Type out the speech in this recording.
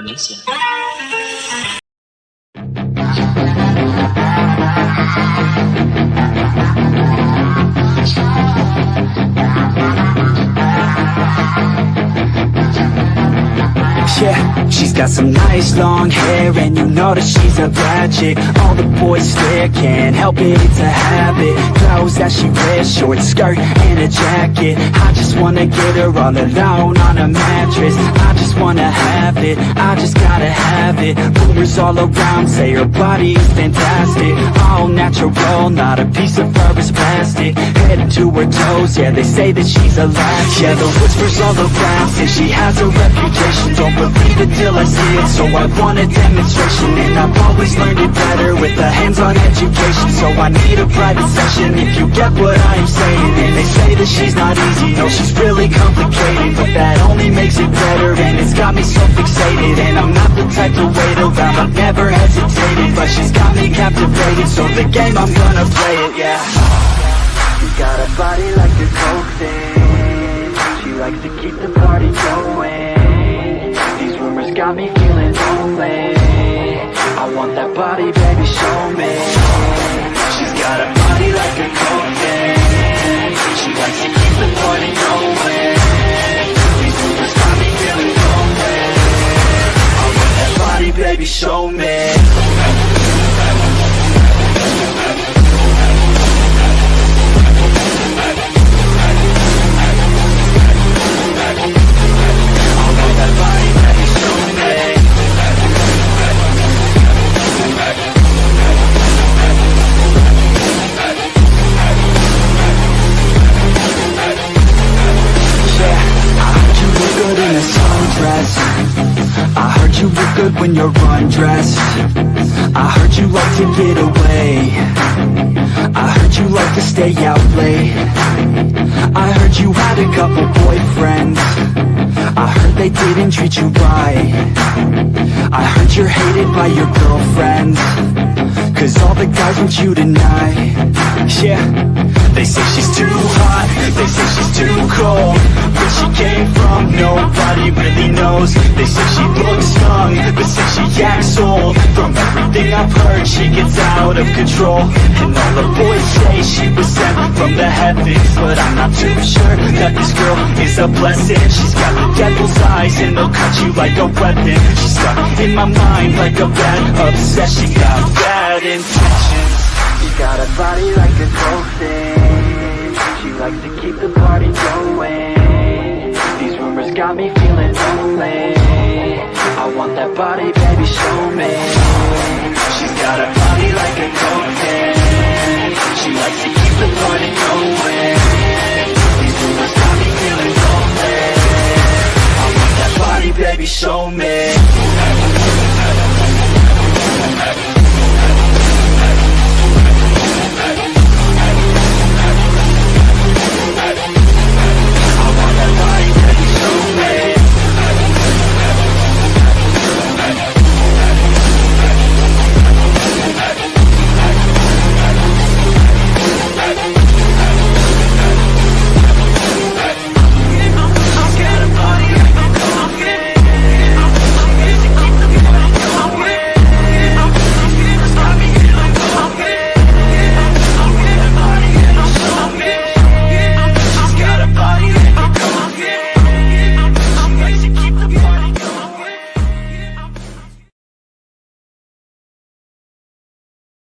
violência. She's got some nice long hair And you know that she's a bad chick. All the boys stare, can't help it, it's a habit. Clothes that she wears, short skirt and a jacket. I just wanna get her all alone on a mattress. I just wanna have it, I just gotta have it. Rumors all around say her body is fantastic. All natural, not a piece of fur is plastic. Head to her toes, yeah, they say that she's a latch. Yeah, the whispers all around say she has a reputation. Don't believe it till I see it, so I want a demonstration And I've always learned it better with a hands-on education. So I need a private session if you get what I'm saying. And they say that she's not easy, no, she's really complicated. But that only makes it better, and it's got me so fixated. And I'm not the type to wait around, I've never hesitated. But she's got me captivated, so the game, I'm gonna play it, yeah. You got a body like a coke thing got me feeling lonely. I want that body, baby, show me. She's got a body like a coke thing She likes to keep the party going. These rumors got me feeling lonely. I want that body, baby, show me you look good when you're undressed. I heard you like to get away. I heard you like to stay out late. I heard you had a couple boyfriends. I heard they didn't treat you right. I heard you're hated by your girlfriends Cause all the guys want you tonight. Yeah. They say she's too hot. They say she's too cold. Where she came from Nobody really knows. They say she looks young But say she acts old. From everything I've heard She gets out of control. And all the boys say she was sent from the heavens. But I'm not too sure That this girl is a blessing. She's got the devil's eyes And they'll cut you like a weapon. She's stuck in my mind Like a bad obsession. Got bad intentions You got a body like a coke She likes to keep the party going. These rumors got me feeling lonely. I want that body, baby, show me